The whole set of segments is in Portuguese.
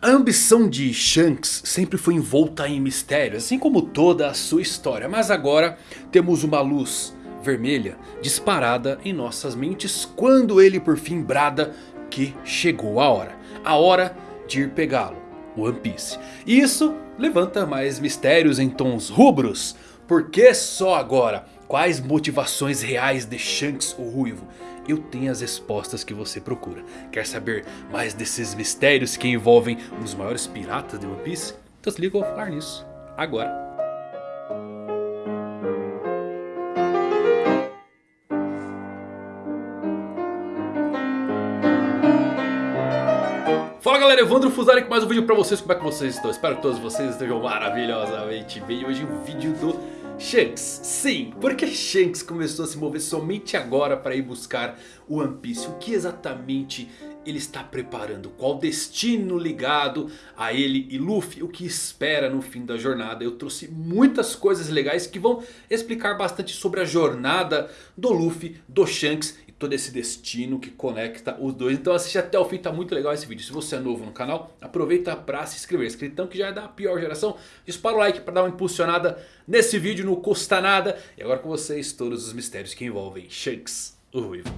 A ambição de Shanks sempre foi envolta em mistério, assim como toda a sua história. Mas agora temos uma luz vermelha disparada em nossas mentes quando ele por fim brada que chegou a hora. A hora de ir pegá-lo, One Piece. E isso levanta mais mistérios em tons rubros. Por que só agora? Quais motivações reais de Shanks o Ruivo? eu tenho as respostas que você procura. Quer saber mais desses mistérios que envolvem um dos maiores piratas de One Piece? Então se liga, eu vou falar nisso agora. Fala galera, Evandro Fusari com mais um vídeo pra vocês, como é que vocês estão? Espero que todos vocês estejam maravilhosamente bem. Hoje um vídeo do Shanks, sim, porque Shanks começou a se mover somente agora para ir buscar o One Piece. O que exatamente ele está preparando? Qual destino ligado a ele e Luffy? O que espera no fim da jornada? Eu trouxe muitas coisas legais que vão explicar bastante sobre a jornada do Luffy, do Shanks todo esse destino que conecta os dois. Então assiste até o fim, tá muito legal esse vídeo. Se você é novo no canal, aproveita para se inscrever. Inscritão que já é da pior geração. Dispara o like para dar uma impulsionada nesse vídeo, não custa nada. E agora com vocês todos os mistérios que envolvem Shanks, o Ruivo.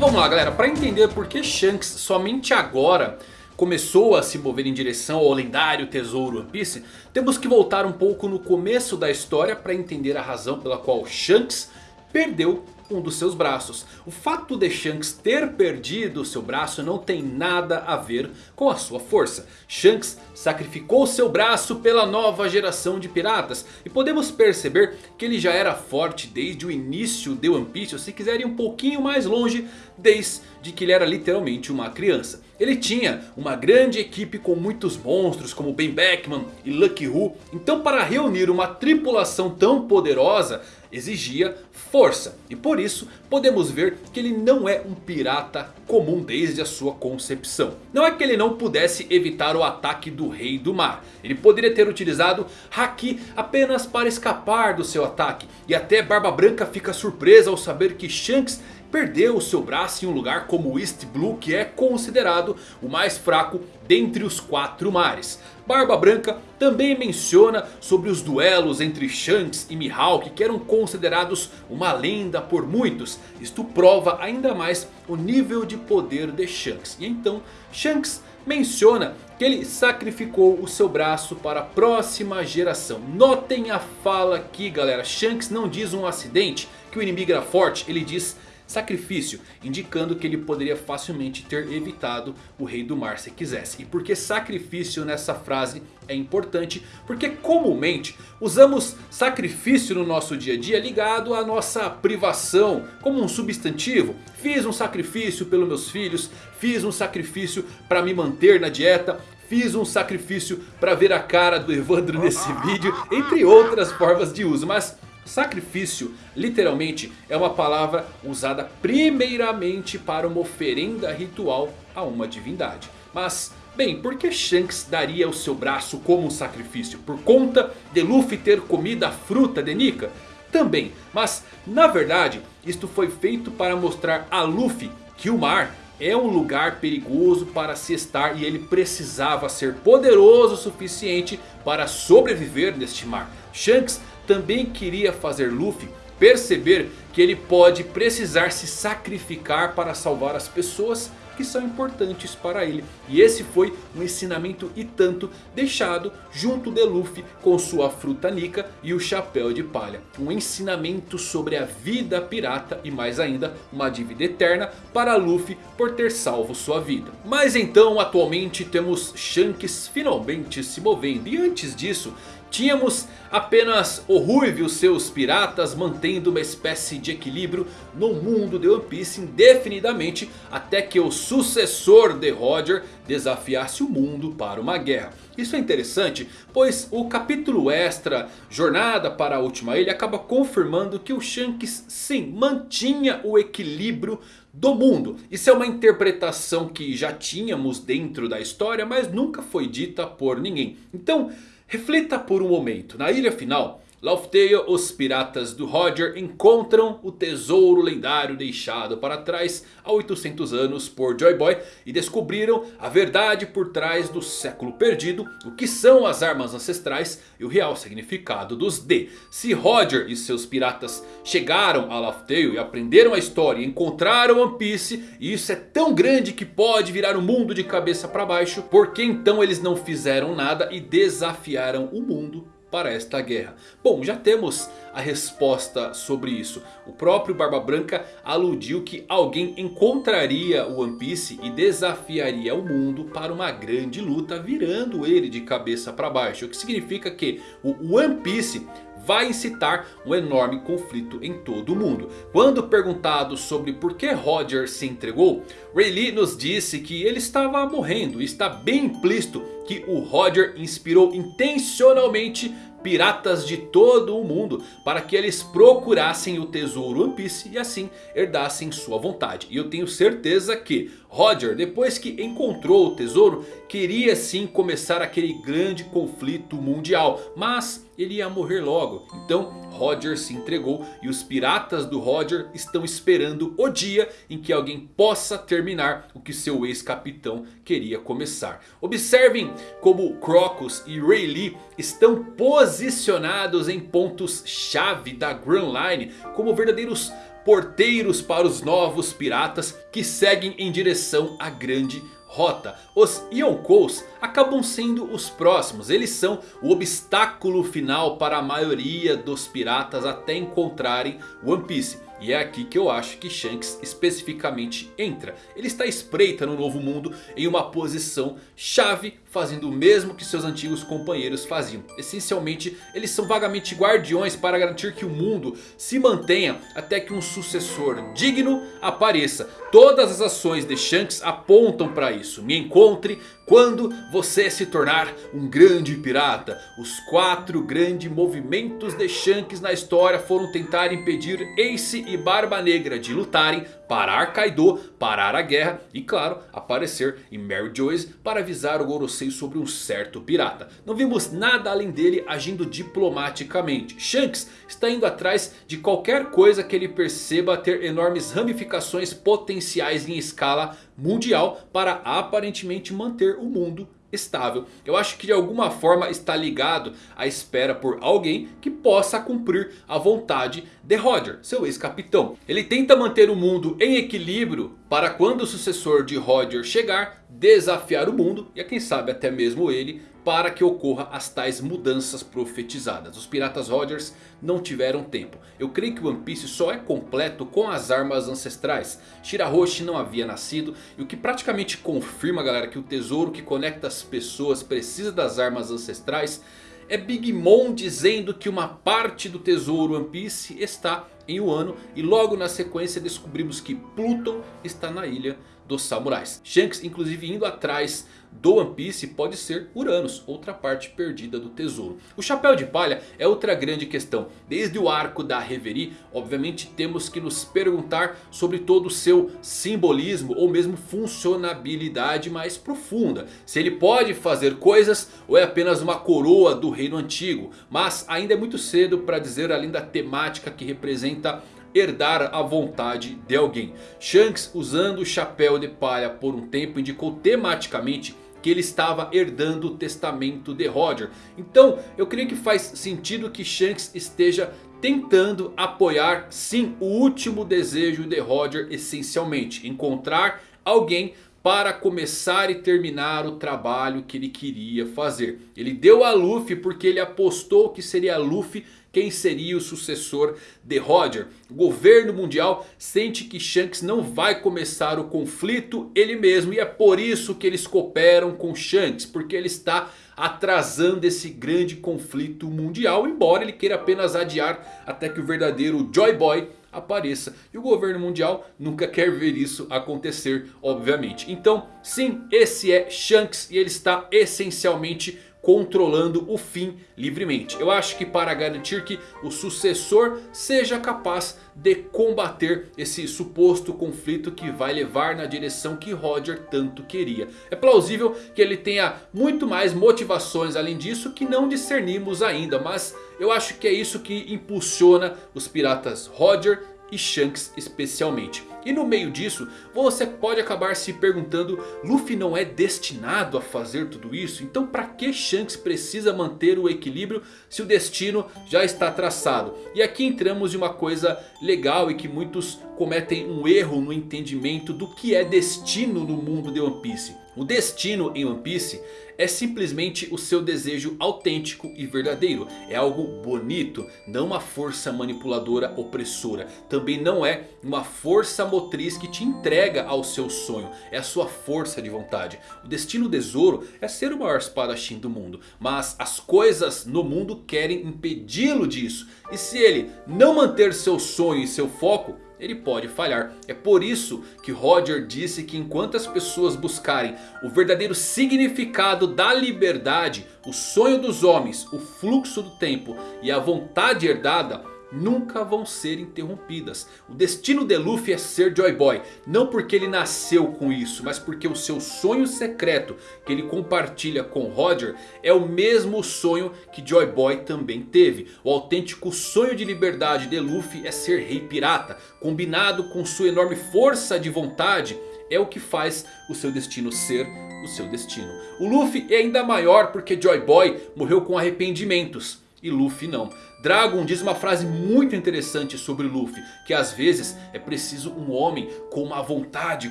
Vamos lá galera, para entender por que Shanks somente agora começou a se mover em direção ao lendário tesouro One Piece, temos que voltar um pouco no começo da história para entender a razão pela qual Shanks perdeu um dos seus braços. O fato de Shanks ter perdido seu braço não tem nada a ver com a sua força. Shanks sacrificou seu braço pela nova geração de piratas. E podemos perceber que ele já era forte desde o início de One Piece. Ou se quiser ir um pouquinho mais longe, desde que ele era literalmente uma criança. Ele tinha uma grande equipe com muitos monstros como Ben Beckman e Lucky Who. Então para reunir uma tripulação tão poderosa exigia força. E por isso podemos ver que ele não é um pirata comum desde a sua concepção. Não é que ele não pudesse evitar o ataque do Rei do Mar. Ele poderia ter utilizado Haki apenas para escapar do seu ataque. E até Barba Branca fica surpresa ao saber que Shanks perdeu o seu braço em um lugar como East Blue que é considerado o mais fraco dentre os quatro mares. Barba Branca também menciona sobre os duelos entre Shanks e Mihawk que eram considerados uma lenda por muitos. Isto prova ainda mais o nível de poder de Shanks. E então Shanks menciona que ele sacrificou o seu braço para a próxima geração. Notem a fala aqui galera, Shanks não diz um acidente que o inimigo era forte, ele diz sacrifício, indicando que ele poderia facilmente ter evitado o Rei do Mar se quisesse. E por que sacrifício nessa frase é importante? Porque comumente usamos sacrifício no nosso dia a dia ligado à nossa privação, como um substantivo. Fiz um sacrifício pelos meus filhos, fiz um sacrifício para me manter na dieta, Fiz um sacrifício para ver a cara do Evandro nesse vídeo, entre outras formas de uso. Mas Sacrifício, literalmente, é uma palavra usada primeiramente para uma oferenda ritual a uma divindade. Mas, bem, por que Shanks daria o seu braço como um sacrifício? Por conta de Luffy ter comido a fruta de Nika? Também, mas na verdade isto foi feito para mostrar a Luffy que o mar é um lugar perigoso para se estar e ele precisava ser poderoso o suficiente para sobreviver neste mar. Shanks também queria fazer Luffy perceber que ele pode precisar se sacrificar para salvar as pessoas que são importantes para ele. E esse foi um ensinamento e tanto deixado junto de Luffy com sua fruta Nika e o chapéu de palha. Um ensinamento sobre a vida pirata e mais ainda uma dívida eterna para Luffy por ter salvo sua vida. Mas então atualmente temos Shanks finalmente se movendo e antes disso Tínhamos apenas o Ruivo e os seus piratas mantendo uma espécie de equilíbrio no mundo de One Piece indefinidamente até que o sucessor de Roger desafiasse o mundo para uma guerra. Isso é interessante, pois o capítulo extra Jornada para a Última Ilha acaba confirmando que o Shanks sim mantinha o equilíbrio do mundo. Isso é uma interpretação que já tínhamos dentro da história, mas nunca foi dita por ninguém. Então... Reflita por um momento, na ilha final, Tale, os piratas do Roger encontram o tesouro lendário deixado para trás há 800 anos por Joy Boy. E descobriram a verdade por trás do século perdido. O que são as armas ancestrais e o real significado dos D. Se Roger e seus piratas chegaram a Tale e aprenderam a história e encontraram One Piece. E isso é tão grande que pode virar o mundo de cabeça para baixo. Por que então eles não fizeram nada e desafiaram o mundo para esta guerra? Bom, já temos a resposta sobre isso. O próprio Barba Branca aludiu que alguém encontraria o One Piece e desafiaria o mundo para uma grande luta, virando ele de cabeça para baixo. O que significa que o One Piece vai incitar um enorme conflito em todo o mundo. Quando perguntado sobre por que Roger se entregou, Rayleigh nos disse que ele estava morrendo. E está bem implícito que o Roger inspirou intencionalmente piratas de todo o mundo para que eles procurassem o tesouro One Piece e assim herdassem sua vontade. E eu tenho certeza que Roger, depois que encontrou o tesouro, queria sim começar aquele grande conflito mundial. Mas ele ia morrer logo. Então Roger se entregou e os piratas do Roger estão esperando o dia em que alguém possa terminar o que seu ex-capitão queria começar. Observem como Crocus e Rayleigh estão posicionados em pontos chave da Grand Line como verdadeiros porteiros para os novos piratas que seguem em direção à grande rota. Os Yonkous acabam sendo os próximos. Eles são o obstáculo final para a maioria dos piratas até encontrarem One Piece. E é aqui que eu acho que Shanks especificamente entra. Ele está espreita no novo mundo em uma posição chave, fazendo o mesmo que seus antigos companheiros faziam. Essencialmente, eles são vagamente guardiões para garantir que o mundo se mantenha até que um sucessor digno apareça. Todas as ações de Shanks apontam para isso. Me encontre quando você se tornar um grande pirata. Os quatro grandes movimentos de Shanks na história foram tentar impedir Ace e Barba Negra de lutarem, parar Kaido, parar a guerra e claro, aparecer em Mary Joyce para avisar o Gorosei sobre um certo pirata. Não vimos nada além dele agindo diplomaticamente. Shanks está indo atrás de qualquer coisa que ele perceba ter enormes ramificações potenciais em escala mundial para aparentemente manter o mundo estável. Eu acho que de alguma forma está ligado à espera por alguém que possa cumprir a vontade de Roger, seu ex-capitão. Ele tenta manter o mundo em equilíbrio para quando o sucessor de Roger chegar, desafiar o mundo e quem sabe até mesmo ele para que ocorra as tais mudanças profetizadas. Os piratas Rogers não tiveram tempo. Eu creio que One Piece só é completo com as armas ancestrais. Shirahoshi não havia nascido e o que praticamente confirma galera que o tesouro que conecta as pessoas precisa das armas ancestrais é Big Mom dizendo que uma parte do tesouro One Piece está em Wano. E logo na sequência descobrimos que Pluton está na ilha dos samurais. Shanks inclusive indo atrás do One Piece pode ser Uranus, outra parte perdida do tesouro. O Chapéu de Palha é outra grande questão. Desde o arco da Reverie, obviamente temos que nos perguntar sobre todo o seu simbolismo ou mesmo funcionabilidade mais profunda. Se ele pode fazer coisas ou é apenas uma coroa do reino antigo. Mas ainda é muito cedo para dizer além da temática que representa herdar a vontade de alguém. Shanks usando o chapéu de palha por um tempo indicou tematicamente que ele estava herdando o testamento de Roger. Então eu creio que faz sentido que Shanks esteja tentando apoiar sim o último desejo de Roger essencialmente. Encontrar alguém para começar e terminar o trabalho que ele queria fazer. Ele deu a Luffy porque ele apostou que seria Luffy quem seria o sucessor de Roger. O governo mundial sente que Shanks não vai começar o conflito ele mesmo. E é por isso que eles cooperam com Shanks. Porque ele está atrasando esse grande conflito mundial. Embora ele queira apenas adiar até que o verdadeiro Joy Boy apareça. E o governo mundial nunca quer ver isso acontecer, obviamente. Então, sim, esse é Shanks e ele está essencialmente controlando o fim livremente. Eu acho que para garantir que o sucessor seja capaz de combater esse suposto conflito que vai levar na direção que Roger tanto queria. É plausível que ele tenha muito mais motivações além disso que não discernimos ainda. Mas eu acho que é isso que impulsiona os piratas Roger e Shanks especialmente. E no meio disso, você pode acabar se perguntando, Luffy não é destinado a fazer tudo isso? Então para que Shanks precisa manter o equilíbrio se o destino já está traçado? E aqui entramos em uma coisa legal e que muitos cometem um erro no entendimento do que é destino no mundo de One Piece. O destino em One Piece é simplesmente o seu desejo autêntico e verdadeiro. É algo bonito, não uma força manipuladora opressora. Também não é uma força motriz que te entrega ao seu sonho. É a sua força de vontade. O destino do Zoro é ser o maior espadachim do mundo. Mas as coisas no mundo querem impedi-lo disso. E se ele não manter seu sonho e seu foco ele pode falhar. É por isso que Roger disse que enquanto as pessoas buscarem o verdadeiro significado da liberdade, o sonho dos homens, o fluxo do tempo e a vontade herdada, nunca vão ser interrompidas. O destino de Luffy é ser Joy Boy. Não porque ele nasceu com isso. Mas porque o seu sonho secreto que ele compartilha com Roger. É o mesmo sonho que Joy Boy também teve. O autêntico sonho de liberdade de Luffy é ser rei pirata. Combinado com sua enorme força de vontade. É o que faz o seu destino ser o seu destino. O Luffy é ainda maior porque Joy Boy morreu com arrependimentos. E Luffy não. Dragon diz uma frase muito interessante sobre Luffy. Que às vezes é preciso um homem com uma vontade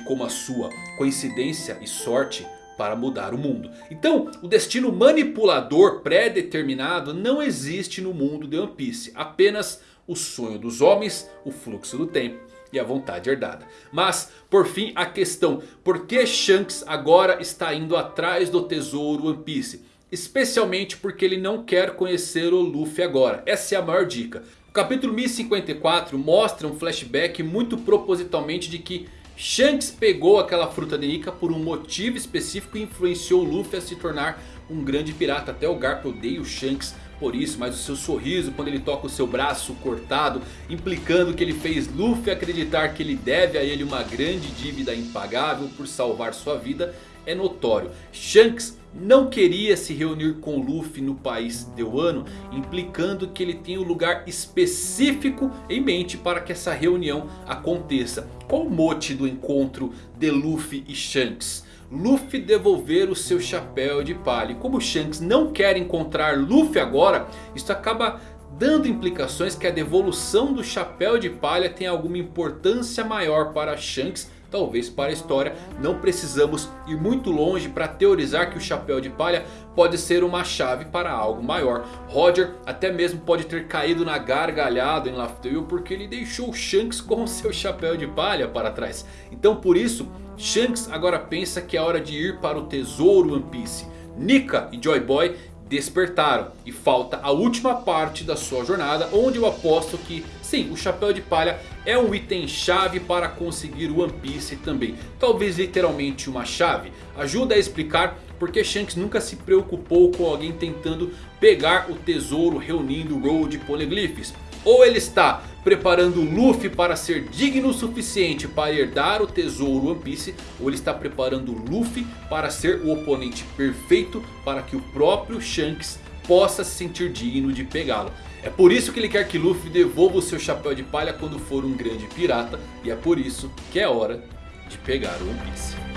como a sua. Coincidência e sorte para mudar o mundo. Então o destino manipulador pré-determinado não existe no mundo de One Piece. Apenas o sonho dos homens, o fluxo do tempo e a vontade herdada. Mas por fim a questão. Por que Shanks agora está indo atrás do tesouro One Piece? Especialmente porque ele não quer conhecer o Luffy agora. Essa é a maior dica. O capítulo 1054 mostra um flashback muito propositalmente de que Shanks pegou aquela fruta de Nika por um motivo específico e influenciou Luffy a se tornar um grande pirata. Até o Garp odeia o Shanks por isso, mas o seu sorriso quando ele toca o seu braço cortado, implicando que ele fez Luffy acreditar que ele deve a ele uma grande dívida impagável por salvar sua vida, é notório. Shanks não queria se reunir com Luffy no país de Wano, implicando que ele tem um lugar específico em mente para que essa reunião aconteça. Qual o mote do encontro de Luffy e Shanks? Luffy devolver o seu chapéu de palha. E como Shanks não quer encontrar Luffy agora, isso acaba dando implicações que a devolução do chapéu de palha tem alguma importância maior para Shanks talvez para a história. Não precisamos ir muito longe para teorizar que o chapéu de palha pode ser uma chave para algo maior. Roger até mesmo pode ter caído na gargalhada em Laugh Tale porque ele deixou Shanks com seu chapéu de palha para trás. Então por isso Shanks agora pensa que é hora de ir para o tesouro One Piece. Nika e Joy Boy despertaram. E falta a última parte da sua jornada. Onde eu aposto que sim, o chapéu de palha é um item chave para conseguir o One Piece também. Talvez literalmente uma chave. Ajuda a explicar porque Shanks nunca se preocupou com alguém tentando pegar o tesouro reunindo Road Poneglyphs. Ou ele está preparando Luffy para ser digno o suficiente para herdar o tesouro One Piece. Ou ele está preparando Luffy para ser o oponente perfeito para que o próprio Shanks possa se sentir digno de pegá-lo. É por isso que ele quer que Luffy devolva o seu chapéu de palha quando for um grande pirata. E é por isso que é hora de pegar o One Piece.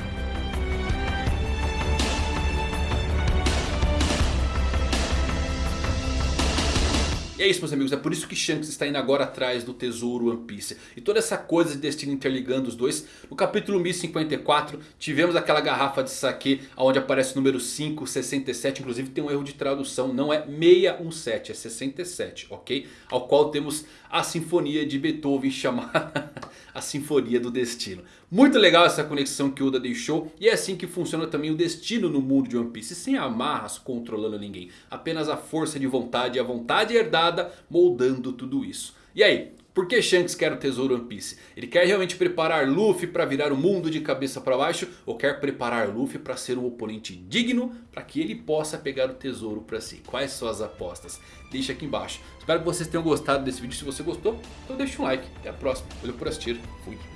É isso meus amigos, é por isso que Shanks está indo agora atrás do tesouro One Piece. E toda essa coisa de destino interligando os dois. No capítulo 1054 tivemos aquela garrafa de saque onde aparece o número 567. Inclusive tem um erro de tradução, não é 617, é 67, ok? Ao qual temos a sinfonia de Beethoven chamada a Sinfonia do Destino. Muito legal essa conexão que Oda deixou. E é assim que funciona também o destino no mundo de One Piece. Sem amarras controlando ninguém. Apenas a força de vontade e a vontade herdada moldando tudo isso. E aí, Por que Shanks quer o tesouro One Piece? Ele quer realmente preparar Luffy para virar o mundo de cabeça para baixo? Ou quer preparar Luffy para ser um oponente digno para que ele possa pegar o tesouro para si? Quais são as apostas? Deixa aqui embaixo. Espero que vocês tenham gostado desse vídeo. Se você gostou, então deixa um like. Até a próxima. Valeu por assistir. Fui.